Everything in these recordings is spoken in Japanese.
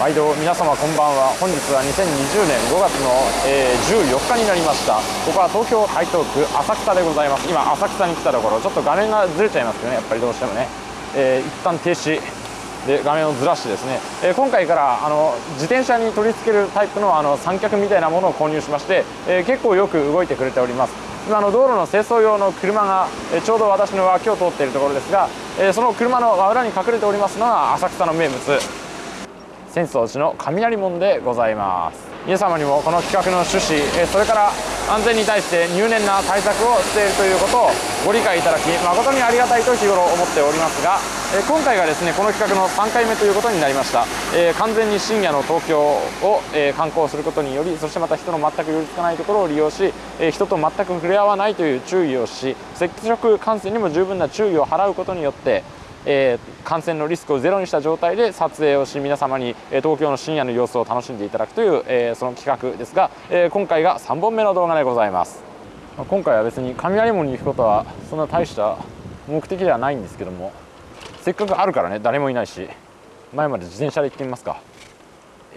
毎度皆様こんばんは。本日は2020年5月の、え、14日になりました。ここは東京台東区浅草でございます。今浅草に来たところちょっと画面がずれちゃいますよね。やっぱりどうしてもね、えー、一旦停止。で画面をずらしてですね、えー、今回からあの自転車に取り付けるタイプのあの三脚みたいなものを購入しまして、えー、結構よく動いてくれております。今の道路の清掃用の車が、え、ちょうど私の脇を通っているところですが、え、その車の裏に隠れておりますのが浅草の名物。浅草寺の雷門でございます。皆様にもこの企画の趣旨それから安全に対して入念な対策をしているということをご理解いただき誠にありがたいと日頃思っておりますが今回がですねこの企画の3回目ということになりました。え完全に深夜の東京をえ観光することによりそしてまた人の全く寄りつかないところを利用しえ人と全く触れ合わないという注意をし接触感染にも十分な注意を払うことによってえー、感染のリスクをゼロにした状態で撮影をし皆様に、え東京の深夜の様子を楽しんでいただくという、えー、その企画ですが、えー、今回が3本目の動画でございます。今回は別に雷門に行くことはそんな大した目的ではないんですけどもせっかくあるからね誰もいないし前まで自転車で行ってみますか。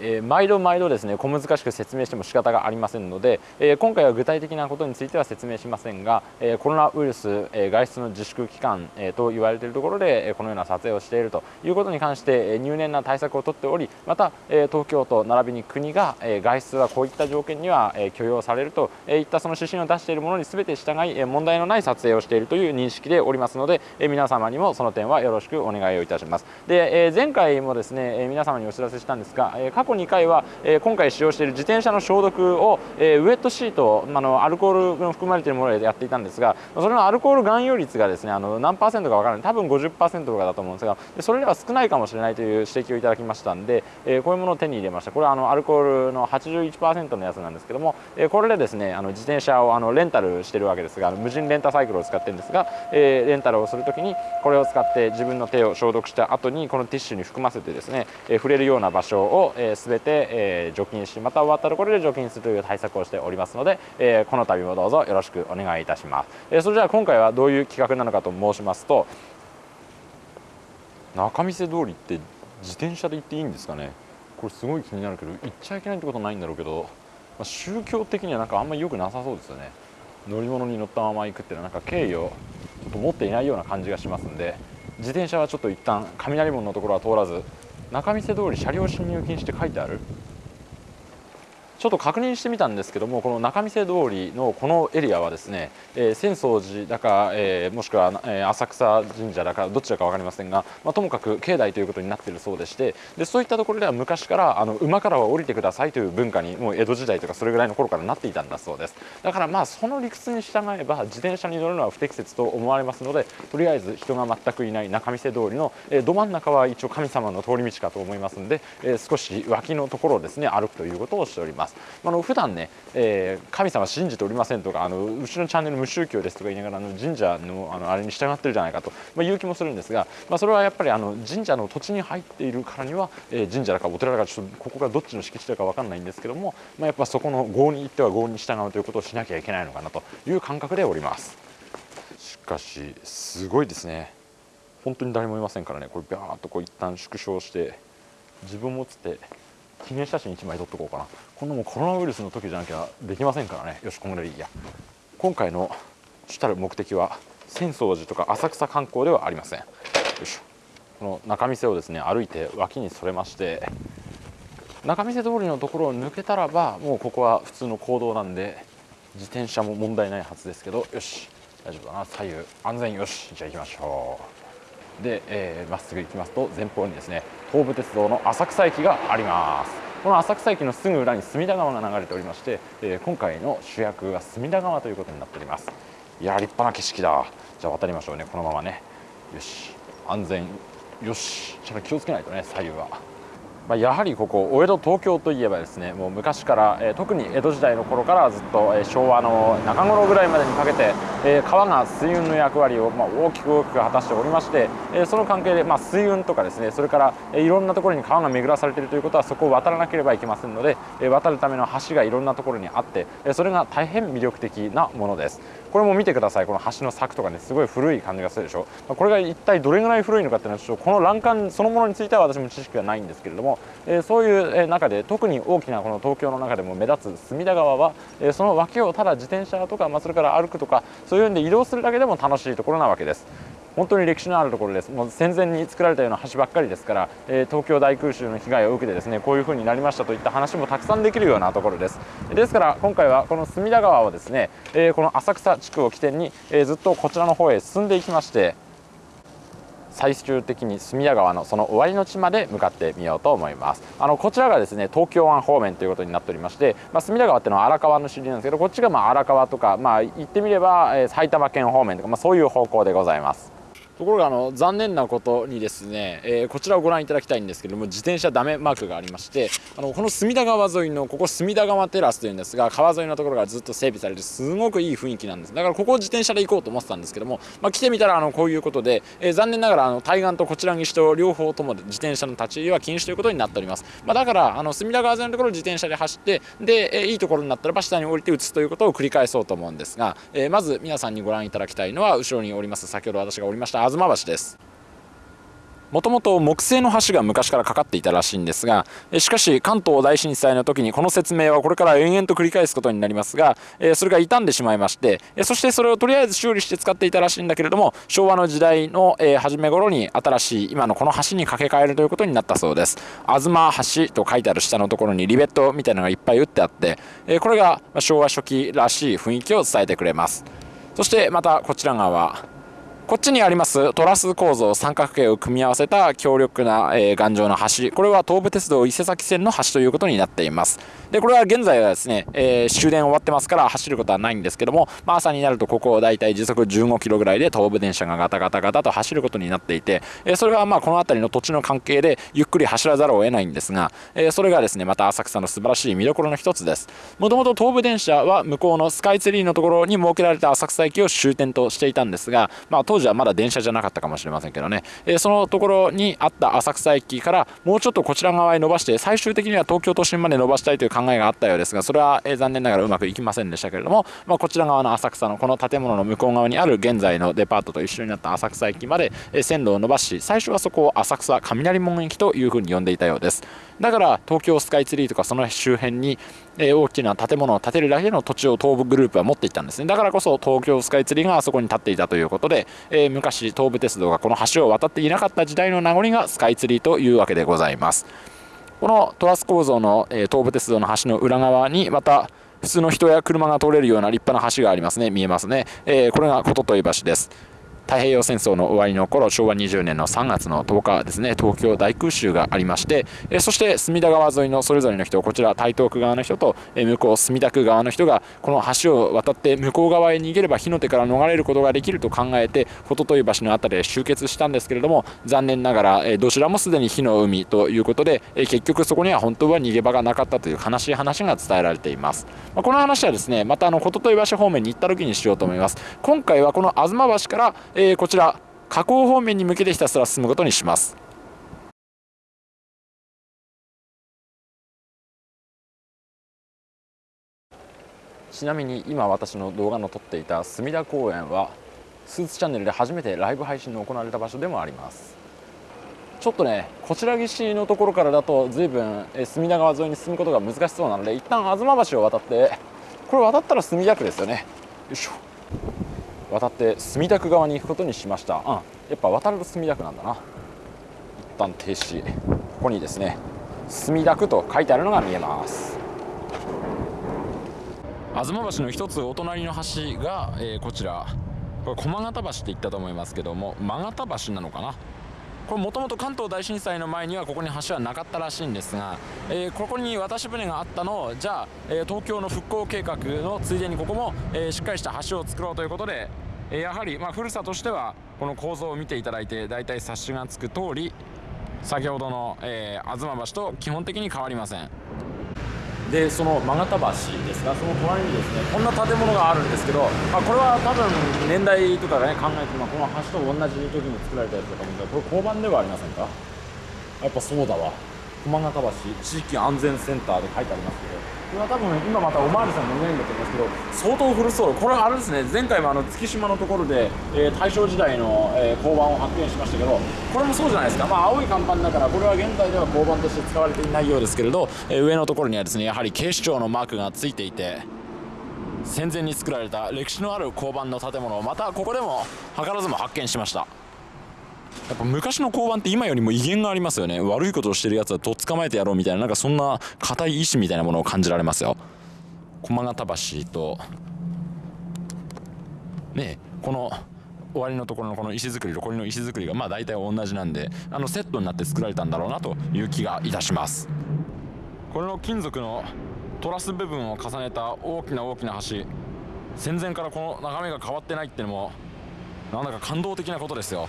えー、毎度毎度ですね小難しく説明しても仕方がありませんので、えー、今回は具体的なことについては説明しませんが、えー、コロナウイルス、え外出の自粛期間、えと言われているところで、えこのような撮影をしているということに関して、え入念な対策をとっておりまた、え東京都並びに国が、え外出はこういった条件には、え許容されるといったその指針を出しているものに全て従い、え問題のない撮影をしているという認識でおりますので、え皆様にもその点はよろしくお願いをいたします。で、え前回もですね、え皆様にお知らせしたんですが、え過去2回は、え今回使用している自転車の消毒を、えウエットシートあのアルコールの含まれているものでやっていたんですがそれのアルコール含有率がですねあの何パーセントか分からない。多分50%とかだと思うんですがそれでは少ないかもしれないという指摘をいただきましたんで、えこういうものを手に入れました。これはあのアルコールの81%のやつなんですけども、えこれでですねあの自転車をあのレンタルしてるわけですが無人レンタサイクルを使ってるんですが、えレンタルをするときにこれを使って自分の手を消毒した後にこのティッシュに含ませてですね、え触れるような場所を、え全て、えー、除菌しまた終わったところで除菌するという対策をしておりますので、えー、この度もどうぞよろしくお願いいたします、えー、それでは今回はどういう企画なのかと申しますと仲見世通りって自転車で行っていいんですかね？これすごい気になるけど行っちゃいけないってことないんだろうけど、まあ、宗教的にはなんかあんまり良くなさそうですよね。乗り物に乗ったまま行くっていうのはなんか敬意をちょっと持っていないような感じがしますんで自転車はちょっと一旦雷門のところは通らず仲見世通り車両進入禁止って書いてある？ちょっと確認してみたんですけどもこの仲見世通りのこのエリアはですね、えー、浅草寺だか、えー、もしくは、えー、浅草神社だかどちらか分かりませんが、まあ、ともかく境内ということになっているそうでしてでそういったところでは昔からあの馬からは降りてくださいという文化にもう江戸時代とかそれぐらいの頃からなっていたんだそうです。だからまあその理屈に従えば自転車に乗るのは不適切と思われますのでとりあえず人が全くいない仲見世通りの、えー、ど真ん中は一応神様の通り道かと思いますので、えー、少し脇のところをですね歩くということをしております。まあの普段ね、えー、神様信じておりませんとかあのうちのチャンネル無宗教ですとか言いながらあの神社のあのあれに従ってるじゃないかと、まあ、言う気もするんですが、まあ、それはやっぱりあの神社の土地に入っているからには、えー、神社だかお寺だかちょっとここがどっちの敷地だか分かんないんですけども、まあ、やっぱそこの郷に行っては郷に従うということをしなきゃいけないのかなという感覚でおります。しかしすごいですね。本当に誰もいませんからね。これビャーっとこう一旦縮小して自分もつって記念写真1枚撮っとこうかな。こんなもうコロナウイルスの時じゃなきゃできませんからね。よしこんぐらいいいや。今回の主たる目的は浅草寺とか浅草観光ではありません。よいしょ。この仲見世をですね歩いて脇にそれまして仲見世通りのところを抜けたらばもうここは普通の行動なんで自転車も問題ないはずですけどよし。大丈夫だな。左右安全よし。じゃあ行きましょう。でま、えー、っすぐ行きますと前方にですね東武鉄道の浅草駅があります。この浅草駅のすぐ裏に隅田川が流れておりまして、えー、今回の主役が隅田川ということになっております。いや立派な景色だ。じゃあ渡りましょうね。このままね。よし。安全。よし。ちょっと気をつけないとね左右は。ま、やはりここお江戸東京といえばですねもう昔から、え、特に江戸時代の頃からずっと、え、昭和の中頃ぐらいまでにかけて、え、川が水運の役割を、ま、大きく大きく果たしておりまして、えその関係で、ま、水運とかですねそれから、えいろんなところに川が巡らされているということはそこを渡らなければいけませんので、え渡るための橋がいろんなところにあって、えそれが大変魅力的なものです。これも見てくださいこの橋の柵とかねすごい古い感じがするでしょこれが一体どれぐらい古いのかっていうのはちょっとこの欄干そのものについては私も知識がないんですけれども、えそういう中で特に大きなこの東京の中でも目立つ隅田川は、えその脇をただ自転車とか、まあ、それから歩くとかそういうんで移動するだけでも楽しいところなわけです。本当に歴史のあるところです。もう戦前に作られたような橋ばっかりですから、えー、東京大空襲の被害を受けてですねこういう風になりましたといった話もたくさんできるようなところです。ですから今回はこの隅田川をですね、えー、この浅草地区を起点に、えー、ずっとこちらの方へ進んでいきまして最終的に隅田川のその終わりの地まで向かってみようと思います。あのこちらがですね東京湾方面ということになっておりまして、まあ、隅田川っていうのは荒川の支流なんですけどこっちがまあ荒川とかまあ言ってみれば、え、埼玉県方面とか、まあ、そういう方向でございます。ところがあの残念なことにですね、えー、こちらをご覧いただきたいんですけども自転車ダメマークがありましてあのこの隅田川沿いのここ隅田川テラスというんですが川沿いのところがずっと整備されてすごくいい雰囲気なんです。だからここを自転車で行こうと思ってたんですけども、まあ、来てみたらあのこういうことで、えー、残念ながらあの対岸とこちら岸と両方とも自転車の立ち入りは禁止ということになっております、まあ、だからあの隅田川沿いのところを自転車で走ってで、えー、いいところになったらば下に降りて打つということを繰り返そうと思うんですが、え、まず皆さんにご覧いただきたいのは後ろにおります先ほど私がおりました東橋です。もともと木製の橋が昔からかかっていたらしいんですがしかし関東大震災の時にこの説明はこれから延々と繰り返すことになりますがそれが傷んでしまいましてそしてそれをとりあえず修理して使っていたらしいんだけれども昭和の時代の初め頃に新しい今のこの橋に架け替えるということになったそうです。東橋と書いてある下のところにリベットみたいなのがいっぱい打ってあってこれが昭和初期らしい雰囲気を伝えてくれます。そしてまたこちら側。こっちにありますトラス構造三角形を組み合わせた強力な、えー、頑丈な橋。これは東武鉄道伊勢崎線の橋ということになっています。でこれは現在はですね、えー、終電終わってますから走ることはないんですけども、まあ、朝になるとここをだいたい時速15キロぐらいで東武電車がガタガタガタと走ることになっていて、えー、それはまあこの辺りの土地の関係でゆっくり走らざるを得ないんですが、え、それがですねまた浅草の素晴らしい見どころの一つです。もともと東武電車は向こうのスカイツリーのところに設けられた浅草駅を終点としていたんですが、まあ、当当時はまだ電車じゃなかったかもしれませんけどね、えー、そのところにあった浅草駅からもうちょっとこちら側へ伸ばして最終的には東京都心まで伸ばしたいという考えがあったようですがそれは、え、残念ながらうまくいきませんでしたけれども、まあ、こちら側の浅草のこの建物の向こう側にある現在のデパートと一緒になった浅草駅まで、え、線路を伸ばし最初はそこを浅草雷門駅というふうに呼んでいたようです。だから東京スカイツリーとかその周辺に、え大きな建物を建てるだけの土地を東武グループは持っていたんですね。だからこそ東京スカイツリーがあそこに建っていたということで、え昔東武鉄道がこの橋を渡っていなかった時代の名残がスカイツリーというわけでございます。このトラス構造の、え東武鉄道の橋の裏側にまた普通の人や車が通れるような立派な橋がありますね。見えますね、えー、これが琴問橋です。太平洋戦争の終わりの頃昭和20年の3月の10日ですね東京大空襲がありましてえそして隅田川沿いのそれぞれの人こちら台東区側の人とえ向こう墨田区側の人がこの橋を渡って向こう側へ逃げれば火の手から逃れることができると考えてととい橋の辺りで集結したんですけれども残念ながらえどちらもすでに火の海ということでえ結局そこには本当は逃げ場がなかったという悲しい話が伝えられています、まあ、この話はですねまたあのととい橋方面に行った時にしようと思います。今回はこの東橋からえー、こちら河口方面に向けてひたすら進むことにします。ちなみに今私の動画の撮っていた隅田公園はスーツチャンネルで初めてライブ配信の行われた場所でもあります。ちょっとねこちら岸のところからだと随分隅田川沿いに進むことが難しそうなので一旦東橋を渡ってこれ渡ったら墨田区ですよね。よいしょ。渡って墨田区側に行くことにしました。うんやっぱ渡ると墨田区なんだな。一旦停止。ここにですね墨田区と書いてあるのが見えます。東橋の一つお隣の橋が、えー、こちら。これ駒形橋って言ったと思いますけども真形橋なのかな。これもともと関東大震災の前にはここに橋はなかったらしいんですが、えー、ここに渡し船があったのをじゃあ、えー、東京の復興計画のついでにここも、えー、しっかりした橋を作ろうということで、えやはり、まあ、古さとしてはこの構造を見ていただいて大体察しがつく通り先ほどの、え東橋と基本的に変わりません。でその曲がた橋ですがその隣にですねこんな建物があるんですけど、まあ、これは多分年代とかね考えて、まあ、この橋と同じ時に作られたやつだと思うんでこれ交番ではありませんか？やっぱそうだわ。駒形橋地域安全センターで書いてありますけどこれは多分今またおまわりさん乗れないんだと思いますけど相当古そう。これあれですね前回もあの月島のところで、えー、大正時代の、えー、交番を発見しましたけどこれもそうじゃないですか。まあ青い看板だからこれは現在では交番として使われていないようですけれど、えー、上のところにはですねやはり警視庁のマークがついていて戦前に作られた歴史のある交番の建物をまたここでも図らずも発見しました。やっぱ昔の交番って今よりも威厳がありますよね。悪いことをしてるやつはとっ捕まえてやろうみたいななんかそんな固い意志みたいなものを感じられますよ。駒形橋とねこの終わりのところのこの石造りとこれの石造りがまあ大体同じなんであのセットになって作られたんだろうなという気がいたします。これの金属のトラス部分を重ねた大きな大きな橋戦前からこの眺めが変わってないってのもなんだか感動的なことですよ。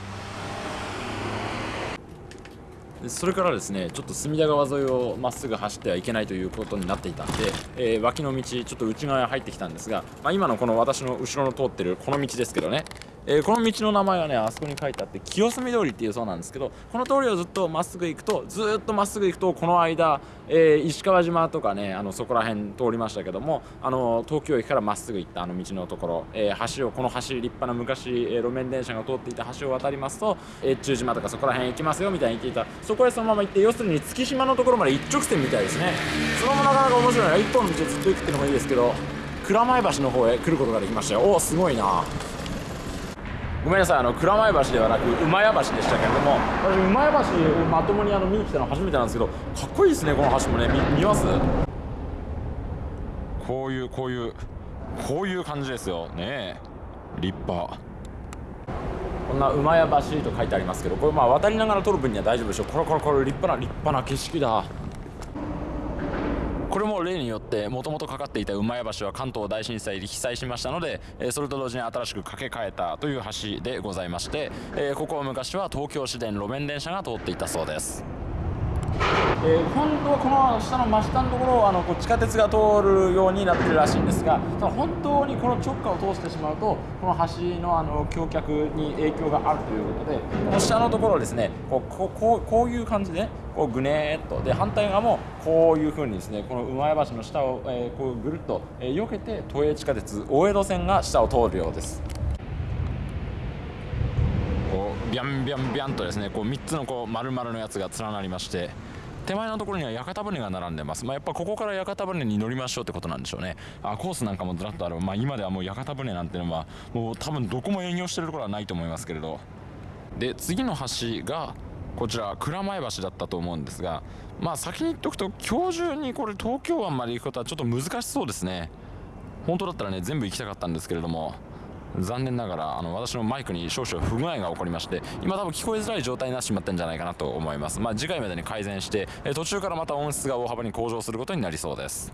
それからですねちょっと隅田川沿いをまっすぐ走ってはいけないということになっていたんで、えー、脇の道ちょっと内側に入ってきたんですが、まあ、今のこの私の後ろの通ってるこの道ですけどねえー、この道の名前はねあそこに書いてあって清澄通りっていうそうなんですけどこの通りをずっとまっすぐ行くとずっとまっすぐ行くとこの間、えー、石川島とかねあのそこら辺通りましたけどもあの東京駅からまっすぐ行ったあの道のところ、えー、橋をこの橋立派な昔、え路面電車が通っていた橋を渡りますと越中島とかそこら辺行きますよみたいに言っていた。そこへそのまま行って要するに月島のところまで一直線みたいですね。それもなかなか面白いな。一本の道をずっと行くっていうのもいいですけど蔵前橋の方へ来ることができましたよ。おおすごいな。ごめんなさいあの蔵前橋ではなく馬屋橋でしたけれども私馬屋橋をまともにあの見に来たの初めてなんですけどかっこいいですねこの橋もね見ます？こういうこういうこういう感じですよ。ね立派。こんな馬屋橋と書いてありますけどこれまあ渡りながら撮る分には大丈夫でしょう。これこれこれ立派な立派な景色だ。これも例によってもともとかかっていた馬屋橋は関東大震災で被災しましたのでそれと同時に新しく架け替えたという橋でございましてここは昔は東京市電路面電車が通っていたそうです。えー、本当はこの下の真下のところをあのこう地下鉄が通るようになってるらしいんですがその本当にこの直下を通してしまうとこの橋のあの橋脚に影響があるということでこの下のところをですねこうこうこうこういう感じでこうぐねーっとで反対側もこういうふうにですねこの馬屋橋の下を、えー、こうぐるっと、えー、避けて都営地下鉄大江戸線が下を通るようです。こうビャンビャンビャンとですねこう3つのこう丸々のやつが連なりまして手前のところには屋形船が並んでます、まあ、やっぱここから屋形船に乗りましょうってことなんでしょうね。あコースなんかもずらっとある、まあ、今ではもう屋形船なんていうのはもう多分どこも営業してるところはないと思いますけれど。で次の橋がこちら蔵前橋だったと思うんですがまあ先に言っておくと今日中にこれ東京湾まで行くことはちょっと難しそうですね。本当だったらね全部行きたかったんですけれども。残念ながらあの私のマイクに少々不具合が起こりまして今多分聞こえづらい状態になってしまったんじゃないかなと思います。まあ、次回までに改善して途中からまた音質が大幅に向上することになりそうです。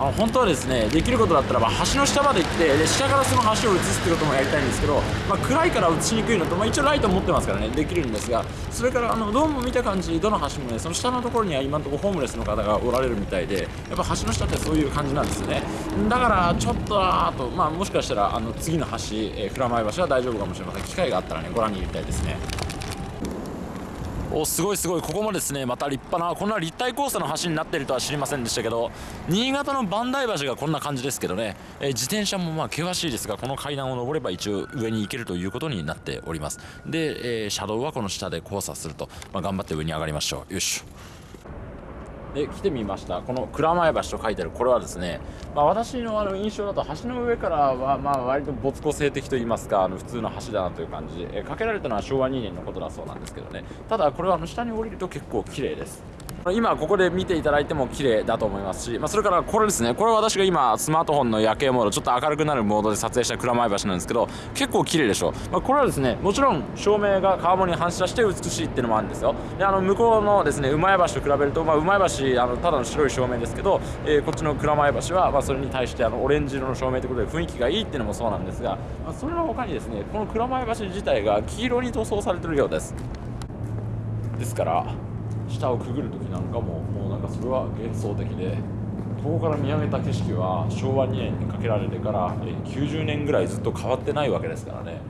あ本当はですねできることだったらば橋の下まで行ってで下からその橋を映すってこともやりたいんですけど、まあ、暗いから映しにくいのと、まあ、一応ライト持ってますからねできるんですがそれからあのどうも見た感じどの橋もねその下のところには今のところホームレスの方がおられるみたいでやっぱ橋の下ってそういう感じなんですよね。だからちょっとあと、まあ、もしかしたらあの次の橋、えー、蔵前橋は大丈夫かもしれません。機会があったらねご覧に入れたいですね。おすごいすごい。ここもですね。また立派なこんな立体交差の橋になっているとは知りませんでしたけど新潟の磐梯橋がこんな感じですけどね、えー、自転車もまあ険しいですがこの階段を上れば一応上に行けるということになっております。で、えー、車道はこの下で交差すると、まあ、頑張って上に上がりましょう。よしで来てみました。この蔵前橋と書いてある。これはですね、まあ、私のあの印象だと橋の上からはまあ割と没個性的といいますかあの普通の橋だなという感じ、えかけられたのは昭和2年のことだそうなんですけどね。ただこれはあの下に降りると結構綺麗です。今ここで見ていただいても綺麗だと思いますし、まあ、それからこれですね。これは私が今スマートフォンの夜景モードちょっと明るくなるモードで撮影した蔵前橋なんですけど結構綺麗でしょ、まあ、これはですねもちろん照明が川面に反射して美しいっていうのもあるんですよ。であの向こうのですね馬屋橋と比べると、まあ、馬屋橋あのただの白い照明ですけど、えー、こっちの蔵前橋は、ま、それに対してあのオレンジ色の照明ということで雰囲気がいいっていうのもそうなんですが、ま、それの他にですねこの蔵前橋自体が黄色に塗装されてるようです。ですから下をくぐる時なんかももうなんかそれは幻想的でここから見上げた景色は昭和2年にかけられてから90年ぐらいずっと変わってないわけですからね。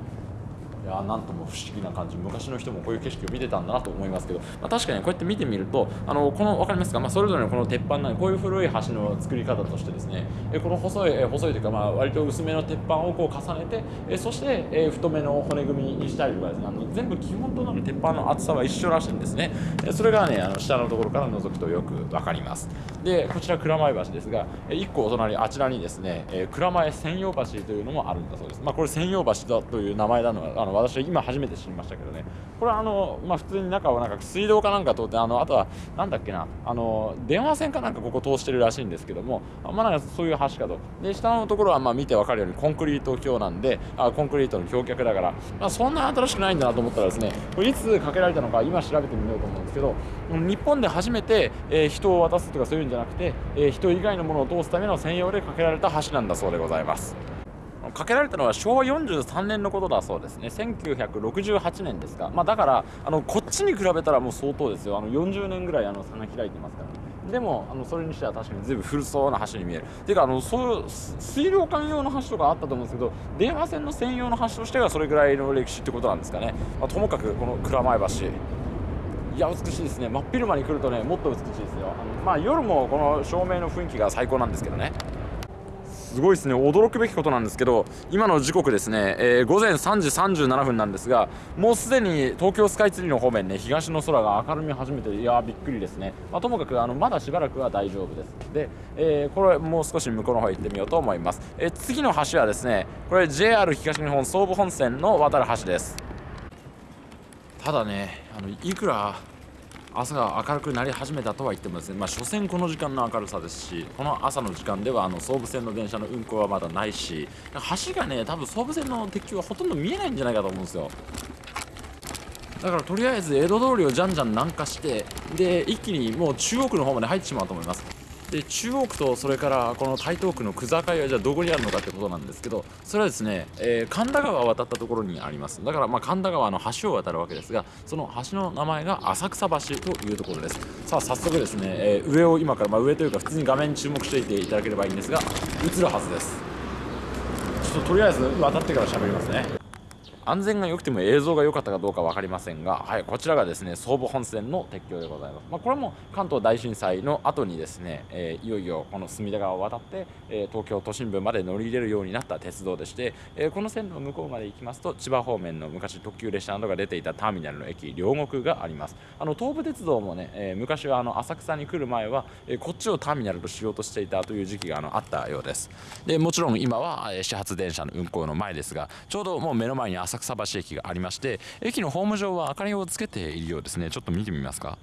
やなんとも不思議な感じ。昔の人もこういう景色を見てたんだなと思いますけど、まあ、確かにこうやって見てみるとあのこの分かりますか、まあ、それぞれのこの鉄板なこういう古い橋の作り方としてですねこの細い細いというか、まあ、割と薄めの鉄板をこう重ねてそして太めの骨組みにしたりとかですねあの全部基本となる鉄板の厚さは一緒らしいんですね。それがねあの下のところから覗くとよく分かります。でこちら蔵前橋ですが1個お隣あちらにですね蔵前専用橋というのもあるんだそうです、まあ、これ専用橋だという名前なのはあの私は今初めて知りましたけどね。これはあの、まあ、普通に中をなんか水道かなんか通ってあのあとはなんだっけな。あの電話線かなんかここ通してるらしいんですけどもまあなんかそういう橋かと。で下のところはまあ見て分かるようにコンクリート橋なんであコンクリートの橋脚だから、まあ、そんな新しくないんだなと思ったらですねこれいつかけられたのか今調べてみようと思うんですけど日本で初めて、えー、人を渡すとかそういうんじゃなくて、えー、人以外のものを通すための専用でかけられた橋なんだそうでございます。かけられたのは昭和43年のことだそうですね。1968年ですか、まあ、だからあのこっちに比べたらもう相当ですよ。あの40年ぐらいあの差が開いてますから。でもあのそれにしては確かに随分古そうな橋に見える。ていうかあのそう水道管用の橋とかあったと思うんですけど電話線の専用の橋としてはそれぐらいの歴史ってことなんですかね、まあ、ともかくこの蔵前橋。いや美しいですね。真っ昼間に来るとねもっと美しいですよ。あのまあ夜もこの照明の雰囲気が最高なんですけどね。すごいですね。驚くべきことなんですけど今の時刻ですね、えー、午前3時37分なんですがもうすでに東京スカイツリーの方面ね東の空が明るみ始めていやびっくりですね、まあ、ともかくあのまだしばらくは大丈夫です。で、えー、これもう少し向こうの方行ってみようと思います、えー、次の橋はですねこれ JR 東日本総武本線の渡る橋です。ただねあのいくら朝が明るくなり始めたとは言ってもですね、まあ、所詮この時間の明るさですしこの朝の時間ではあの総武線の電車の運行はまだないし橋がね多分総武線の鉄橋はほとんど見えないんじゃないかと思うんですよ。だからとりあえず江戸通りをじゃんじゃん南下してで一気にもう中央区の方まで入ってしまうと思います。で中央区とそれからこの台東区の区境はじゃあどこにあるのかってことなんですけどそれはですね、えー、神田川を渡ったところにあります。だからまあ神田川の橋を渡るわけですがその橋の名前が浅草橋というところです。さあ早速ですね、えー、上を今からまあ上というか普通に画面に注目していていただければいいんですが映るはずです。ちょっととりあえず渡ってから喋りますね。安全が良くても映像が良かったかどうか分かりませんが、はい、こちらがですね総武本線の鉄橋でございます、まあ、これも関東大震災の後にですね、えー、いよいよこの隅田川を渡って、えー、東京都心部まで乗り入れるようになった鉄道でして、えー、この線路の向こうまで行きますと千葉方面の昔特急列車などが出ていたターミナルの駅両国があります。あの東武鉄道もね、え昔はあの浅草に来る前は、えこっちをターミナルとしようとしていたという時期があのあったようです。でもちろん今は始発電車の運行の前ですがちょうどもう目の前に浅草橋駅がありまして駅のホーム上は明かりをつけているようですね。ちょっと見てみますか、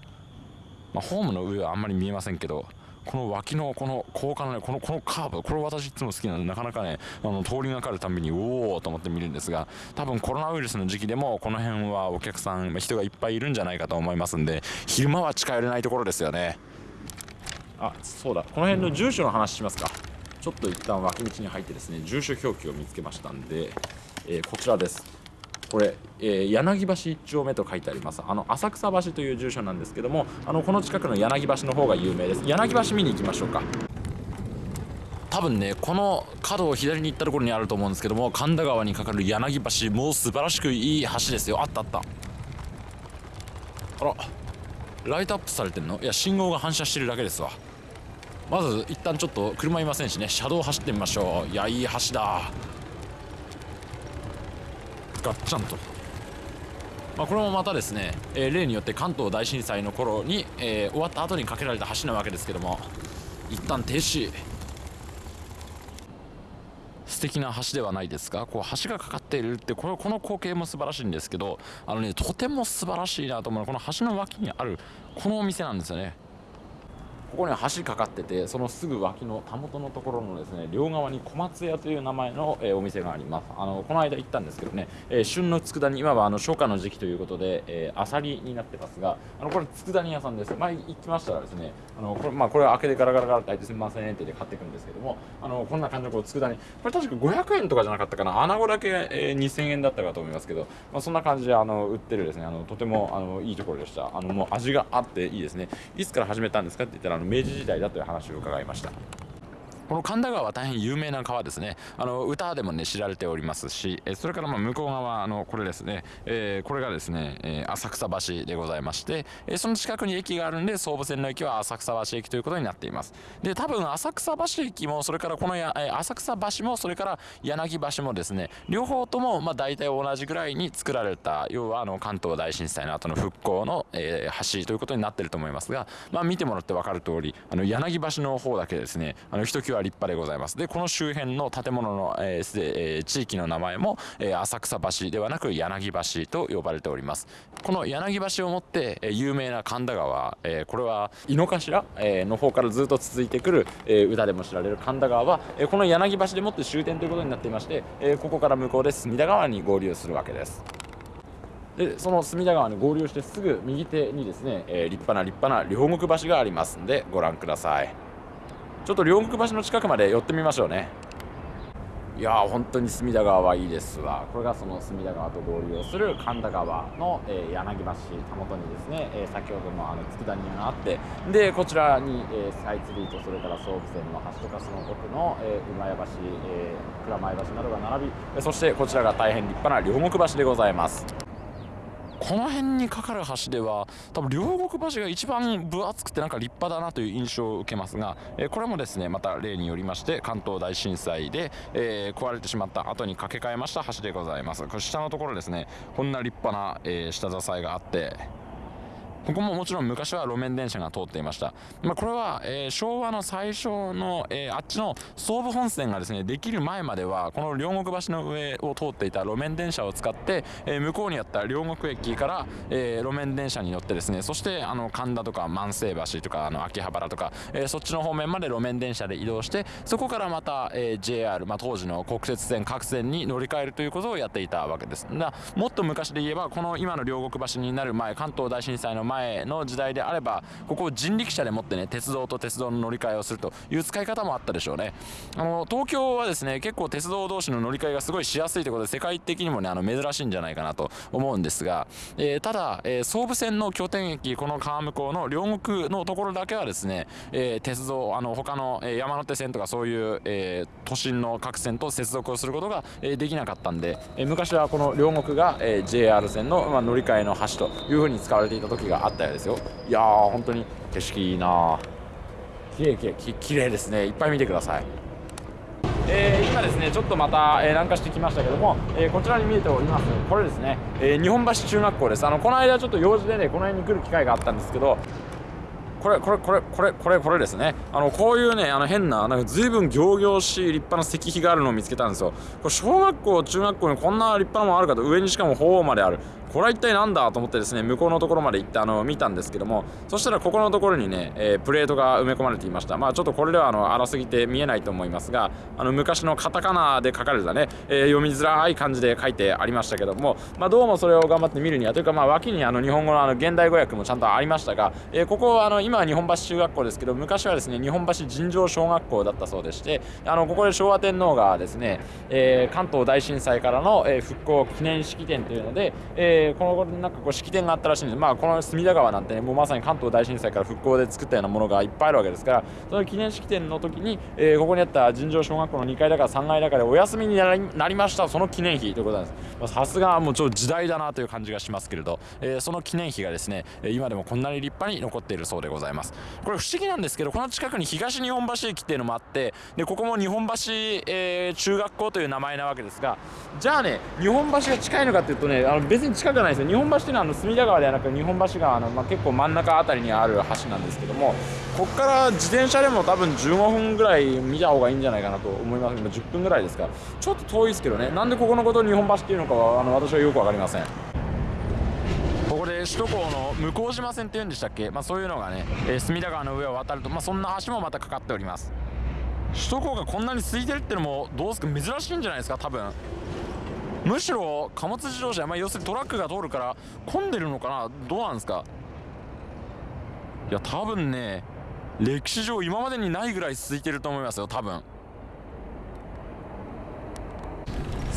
まあ、ホームの上はあんまり見えませんけどこの脇のこの高架のねこのこのカーブこれ私いつも好きなのでなかなかねあの通りがかるたびにおおと思って見るんですが多分コロナウイルスの時期でもこの辺はお客さん人がいっぱいいるんじゃないかと思いますんで昼間は近寄れないところですよね。あそうだ。この辺の住所の話しますか。ちょっと一旦脇道に入ってですね住所表記を見つけましたんで、えー、こちらです。これ、えー、柳橋1丁目と書いてあります。あの浅草橋という住所なんですけどもあのこの近くの柳橋の方が有名です。柳橋見に行きましょうか。多分ねこの角を左に行ったところにあると思うんですけども神田川にかかる柳橋もう素晴らしくいい橋ですよ。あったあった。あらライトアップされてんの？いや信号が反射してるだけですわ。まず一旦ちょっと車いませんしね車道走ってみましょう。いやいい橋だ。ガッチャンと、まあ、これもまたですね、えー、例によって関東大震災の頃に、えー、終わった後に架けられた橋なわけですけども一旦停止。素敵な橋ではないですか？こう橋がかかっているってこれこの光景も素晴らしいんですけどあのねとても素晴らしいなと思うのはこの橋の脇にあるこのお店なんですよね。ここに橋かかっててそのすぐ脇のたもとのところのですね両側に小松屋という名前の、えー、お店があります。あのこの間行ったんですけどね、えー、旬の佃煮今はあの初夏の時期ということで、えー、アサリになってますがあのこれ佃煮屋さんです。前行きましたらですねあのこれ,、まあ、これ開けてガラガラガラって開いてすみませんってで買っていくんですけどもあのこんな感じのこう佃煮。これ確か500円とかじゃなかったかな。穴子だけ、えー、2000円だったかと思いますけど、まあ、そんな感じであの売ってるですねあのとてもあのいいところでした。あのもう味があっていいですね。いつから始めたんですかって言ったらの明治時代だという話を伺いました。この神田川は大変有名な川ですね。あの歌でもね知られておりますしえそれからまあ向こう側あのこれですね、えー、これがですね、え、浅草橋でございまして、えその近くに駅があるんで総武線の駅は浅草橋駅ということになっています。で多分浅草橋駅もそれからこのや、え浅草橋もそれから柳橋もですね両方ともまあ大体同じぐらいに作られた要はあの関東大震災の後の復興の、え、橋ということになってると思いますが、まあ、見てもらって分かる通りあの柳橋の方だけですねあのひときわ立派でございます。でこの周辺の建物の、えー、地域の名前も、えー、浅草橋ではなく柳橋と呼ばれております。この柳橋をもって、えー、有名な神田川、えー、これは井の頭、えー、の方からずっと続いてくる、えー、歌でも知られる神田川。は、えー、この柳橋でもって終点ということになっていまして、えー、ここから向こうで隅田川に合流するわけです。でその隅田川に合流してすぐ右手にですね、えー、立派な立派な両国橋がありますんでご覧ください。ちょっと両国橋の近くまで寄ってみましょうね。いやー本当に隅田川はいいですわ。これがその隅田川と合流をする神田川の、えー、柳橋たもとにですね、えー、先ほどのあの佃煮があって。でこちらに、えー、スカイツリーとそれから総武線の橋とかその奥の、えー、馬屋橋、えー、蔵前橋などが並びそしてこちらが大変立派な両国橋でございます。この辺にかかる橋では多分両国橋が一番分厚くてなんか立派だなという印象を受けますが、えこれもですねまた例によりまして関東大震災で、えー、壊れてしまった後に架け替えました橋でございます。これ下のところですねこんな立派な、えー、下支えがあってここももちろん昔は路面電車が通っていました、まあ、これは、えー、昭和の最初の、えー、あっちの総武本線がですねできる前まではこの両国橋の上を通っていた路面電車を使って、えー、向こうにあった両国駅から、え路面電車に乗ってですねそしてあの神田とか万世橋とかあの秋葉原とか、えそっちの方面まで路面電車で移動してそこからまた、え JR、まあ、当時の国鉄線各線に乗り換えるということをやっていたわけです。だもっと昔で言えばこの今の両国橋になる前関東大震災の前前の時代であればここを人力車でもってね鉄道と鉄道の乗り換えをするという使い方もあったでしょうね。あの東京はですね結構鉄道同士の乗り換えがすごいしやすいということで世界的にもねあの珍しいんじゃないかなと思うんですが、えー、ただ、えー、総武線の拠点駅この川向こうの両国のところだけはですね、えー、鉄道あの他の、山手線とかそういう、え都心の各線と接続をすることが、えできなかったんで、え昔はこの両国が、え JR 線の、まあ、乗り換えの橋というふうに使われていた時がああったようですよ。いやー本当に景色いいな。綺麗綺麗綺麗ですね。いっぱい見てください。えー、今ですねちょっとまた、えー、南下してきましたけども、えー、こちらに見えております。これですね、え日本橋中学校です。あのこの間ちょっと用事でねこの辺に来る機会があったんですけどこれこれこれこれこれこれですね。あのこういうねあの変ななんか随分仰々しい立派な石碑があるのを見つけたんですよ。これ小学校中学校にこんな立派なものあるかと上にしかも鳳凰まである。これは一体何だと思ってですね向こうのところまで行ってあの見たんですけどもそしたらここのところにね、えー、プレートが埋め込まれていました。まあちょっとこれではあの荒すぎて見えないと思いますがあの昔のカタカナで書かれたね、えー、読みづらい感じで書いてありましたけどもまあどうもそれを頑張って見るにはというかまあ訳にあの日本語のあの現代語訳もちゃんとありましたが、えー、ここはあの今は日本橋中学校ですけど昔はですね日本橋尋常小学校だったそうでしてあのここで昭和天皇がですね、え、関東大震災からの、え、復興記念式典というので、えー、このなんかこう式典があったらしいんです。まあこの隅田川なんてねもうまさに関東大震災から復興で作ったようなものがいっぱいあるわけですからその記念式典の時に、えー、ここにあった尋常小学校の2階だから3階だからお休みになりましたその記念碑ということなんです。さすがもうちょっと時代だなという感じがしますけれど、えー、その記念碑がですね今でもこんなに立派に残っているそうでございます。これ不思議なんですけどこの近くに東日本橋駅っていうのもあってでここも日本橋、えー、中学校という名前なわけですがじゃあね日本橋が近いのかっていうとねあの別に近くないですよ。日本橋っていうのはあの隅田川ではなく日本橋川の、まあ、結構真ん中辺りにある橋なんですけどもここから自転車でも多分15分ぐらい見た方がいいんじゃないかなと思います。今10分ぐらいですからちょっと遠いですけどね。なんでここのことを日本橋っていうのかはあの私はよく分かりません。ここで首都高の向島線っていうんでしたっけ、まあ、そういうのがね、えー、隅田川の上を渡ると、まあ、そんな橋もまたかかっております。首都高がこんなに空いてるってのもどうですか？珍しいんじゃないですか？多分。むしろ貨物自動車、まあ、要するにトラックが通るから混んでるのかな？どうなんですか？いや多分ね歴史上今までにないぐらい空いてると思いますよ多分。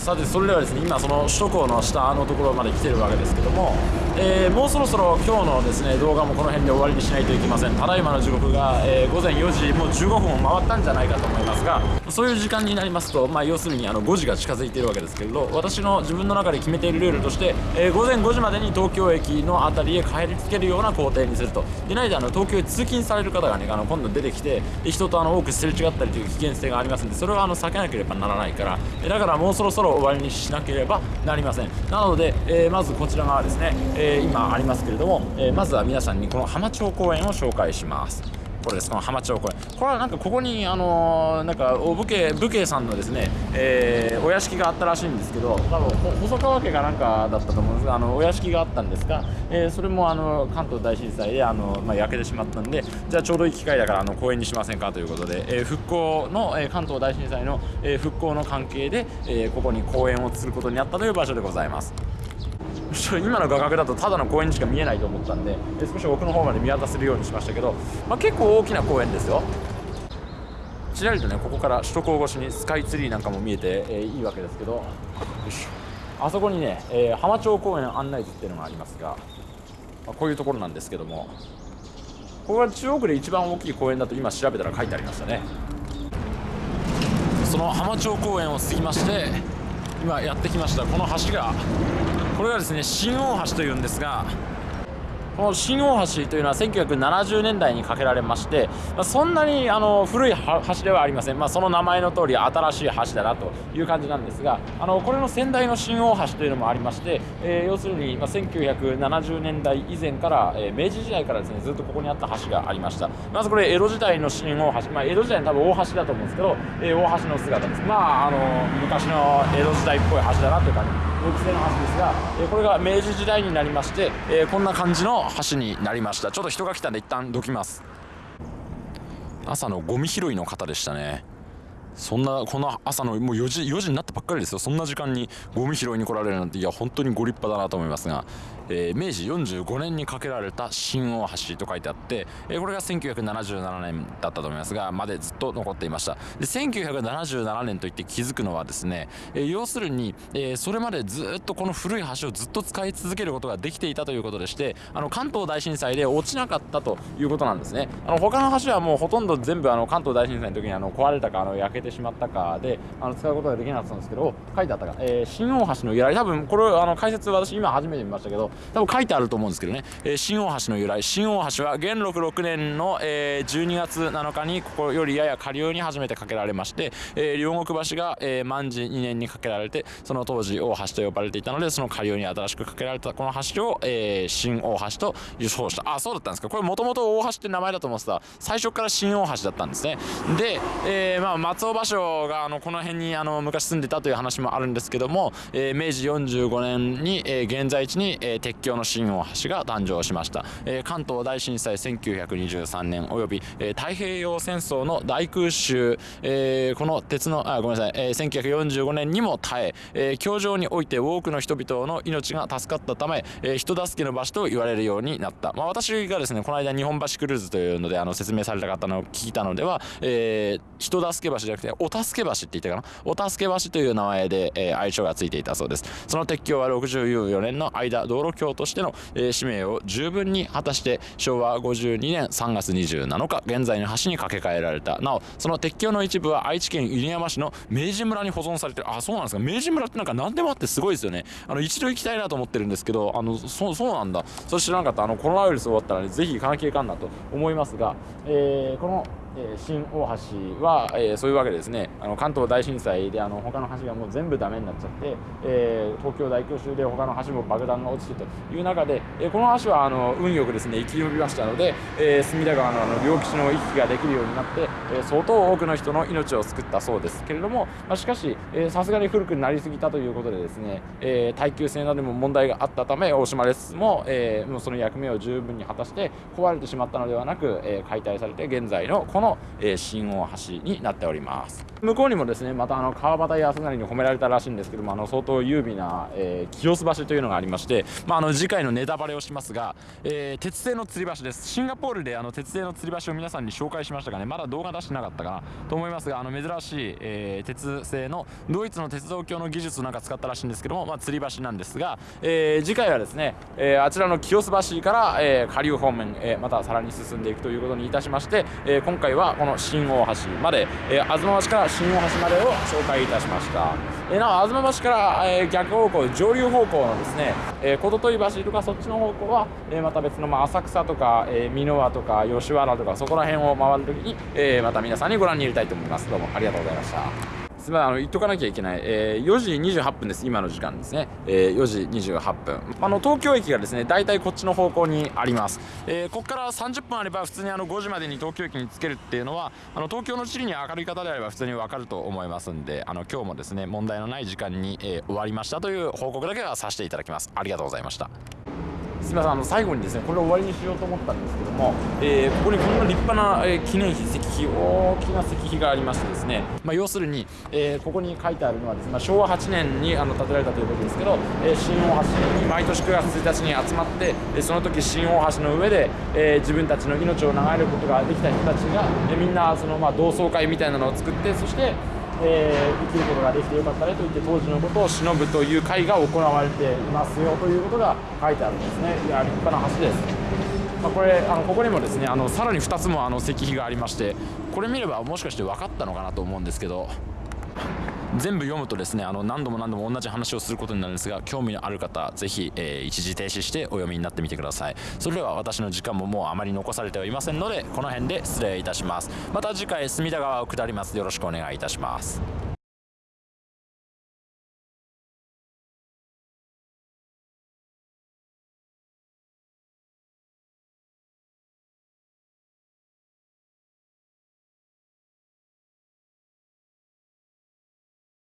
さてそれではですね今その首都高の下のところまで来てるわけですけども、えー、もうそろそろ今日のですね動画もこの辺で終わりにしないといけません。ただいまの時刻が、えー、午前4時もう15分を回ったんじゃないかと思いますがそういう時間になりますと、まあ、要するにあの5時が近づいているわけですけれど私の自分の中で決めているルールとして、えー、午前5時までに東京駅の辺りへ帰りつけるような工程にすると。でないとあの東京へ通勤される方がねあの今度出てきて人とあの多くすれ違ったりという危険性がありますんでそれはあの避けなければならないから。だからもうそろそろ終わりにしなければなりません。なので、えー、まずこちら側ですね、えー、今ありますけれども、え、まずは皆さんにこの浜町公園を紹介します。これですこの浜町公園これはなんかここにあのー、なんか武家武家さんのですね、えー、お屋敷があったらしいんですけど多分細川家がなんかだったと思うんですがあのお屋敷があったんですが、えー、それもあの関東大震災であの、まあ、焼けてしまったんでじゃあちょうどいい機会だからあの公園にしませんかということで、え、復興の、え、関東大震災の、え、復興の関係で、え、ここに公園を作ることになったという場所でございます。今の画角だとただの公園にしか見えないと思ったんで少し奥の方まで見渡せるようにしましたけど、まあ、結構大きな公園ですよ。ちらりとねここから首都高越しにスカイツリーなんかも見えて、えー、いいわけですけど。あそこにね、えー、浜町公園案内図っていうのがありますが、まあ、こういうところなんですけども。ここが中央区で一番大きい公園だと今調べたら書いてありましたね。その浜町公園を過ぎまして今やってきましたこの橋がこれがですね新大橋というんですがこの新大橋というのは1970年代に架けられまして、ま、そんなにあの古い橋ではありません、まあ、その名前の通り新しい橋だなという感じなんですがあのこれの先代の新大橋というのもありまして、えー、要するに、ま、1970年代以前から、えー、明治時代からですねずっとここにあった橋がありました。まずこれ江戸時代の新大橋、まあ、江戸時代の多分大橋だと思うんですけど、えー、大橋の姿です。まああの昔の江戸時代っぽい橋だなという感じ。大きさの橋ですが、えこれが明治時代になりまして、えこんな感じの橋になりました。ちょっと人が来たんで一旦どきます。朝のゴミ拾いの方でしたね。そんなこの朝のもう4時 ,4 時になったばっかりですよ。そんな時間にゴミ拾いに来られるなんていや本当にご立派だなと思いますがえー、明治45年に架けられた新大橋と書いてあって、えー、これが1977年だったと思いますがまでずっと残っていました。で1977年といって気づくのはですね、えー、要するに、えそれまでずっとこの古い橋をずっと使い続けることができていたということでしてあの関東大震災で落ちなかったということなんですね。あの他の橋はもうほとんど全部あの関東大震災の時にあの壊れたかあの焼けてしまったかであの使うことができなかったんですけど書いてあったか、え新大橋の由来。多分これあの解説私今初めて見ましたけど多分書いてあると思うんですけどね、えー、新大橋の由来。新大橋は元禄6年の、えー、12月7日にここよりやや下流に初めて架けられまして、えー、両国橋が、えー、万事2年に架けられてその当時大橋と呼ばれていたのでその下流に新しく架けられたこの橋を、えー、新大橋と予想した。あそうだったんですか。これもともと大橋って名前だと思ってた。最初から新大橋だったんですね。で、えーまあ、松尾芭蕉があのこの辺にあの昔住んでたという話もあるんですけども、えー、明治45年に、えー、現在地に、えー、鉄橋の新大橋が誕生しました、えー、関東大震災1923年および、えー、太平洋戦争の大空襲、えー、この鉄のあごめんなさい、えー、1945年にも耐ええー、教場において多くの人々の命が助かったため、えー、人助けの場所と言われるようになった、まあ、私がですねこの間日本橋クルーズというのであの説明された方の聞いたのでは、えー、人助け橋じゃなくてお助け橋って言ったかな？お助け橋という名前で、えー、愛称がついていたそうです。その鉄橋は64年の間道路橋としての、え、使命を十分に果たして昭和52年3月27日現在の橋に架け替えられた。なおその鉄橋の一部は愛知県犬山市の明治村に保存されてる。あそうなんですか。明治村ってなんか何でもあってすごいですよね。あの一度行きたいなと思ってるんですけどあのそそうなんだ。それ知らなかった。あのコロナウイルス終わったらねぜひ行かなきゃいかんなと思いますが、えー、このえー、新大橋は、えー、そういうわけですね。あの関東大震災であの他の橋がもう全部ダメになっちゃって、えー、東京大空襲で他の橋も爆弾が落ちてという中で、えー、この橋はあの運よくですね生き延びましたので、えー、隅田川のあの両岸の行き来ができるようになって、え、相当多くの人の命を救ったそうですけれども、まあ、しかしさすがに古くなりすぎたということでですね、え、耐久性などにも問題があったため大島レスも,、え、もうその役目を十分に果たして壊れてしまったのではなく、え、解体されて現在のこの、え、新大橋になっております。向こうにもですねまたあの川端康成に褒められたらしいんですけどもあの相当優美な、え、清洲橋というのがありまして、まあ、あの次回のネタバレをしますが、え、鉄製の吊り橋です。シンガポールであの鉄製の吊り橋を皆さんに紹介しましたがねまだ動画出してなかったかなと思いますがあの珍しい、えー、鉄製のドイツの鉄道橋の技術をなんか使ったらしいんですけども、まあ、吊り橋なんですが、えー、次回はですね、えー、あちらの清洲橋から、え、下流方面、え、またさらに進んでいくということにいたしまして、え、今回はこの新大橋まで、えー、東橋から新大橋までを紹介いたしました、えー、なお東橋から、えー、逆方向上流方向のですね、えー、小鳥橋とかそっちの方向は、えー、また別の、まあ、浅草とか、えー、箕輪とか吉原とかそこら辺を回るときに、えー、また皆さんにご覧に入れたいと思います。どうもありがとうございました。すみませんあの言っとかなきゃいけない、えー、4時28分です。今の時間ですね、えー、4時28分。あの東京駅がですね大体こっちの方向にあります、えー、ここから30分あれば普通にあの5時までに東京駅に着けるっていうのはあの東京の地理に明るい方であれば普通に分かると思いますんであの今日もですね問題のない時間に、えー、終わりましたという報告だけはさせていただきます。ありがとうございました。すみませんあの最後にですねこれを終わりにしようと思ったんですけども、えー、ここにこんな立派な、えー、記念碑石碑大きな石碑がありましてですね、まあ、要するに、えー、ここに書いてあるのはですね、まあ、昭和8年にあの建てられたということですけど、え、新大橋に毎年9月1日に集まって、え、その時新大橋の上で、え、自分たちの命を長えることができた人たちが、え、みんなその、ま、同窓会みたいなのを作ってそしてえー、生きることができてよかったねと言って当時のことを忍ぶという会が行われていますよということが書いてあるんですね。いや立派な橋です、まあ、これあのここにもですねあのさらに2つもあの石碑がありましてこれ見ればもしかして分かったのかなと思うんですけど全部読むとですねあの何度も何度も同じ話をすることになるんですが興味のある方ぜひ、えー、一時停止してお読みになってみてください。それでは私の時間ももうあまり残されてはいませんのでこの辺で失礼いたします。また次回隅田川を下ります。よろしくお願いいたします。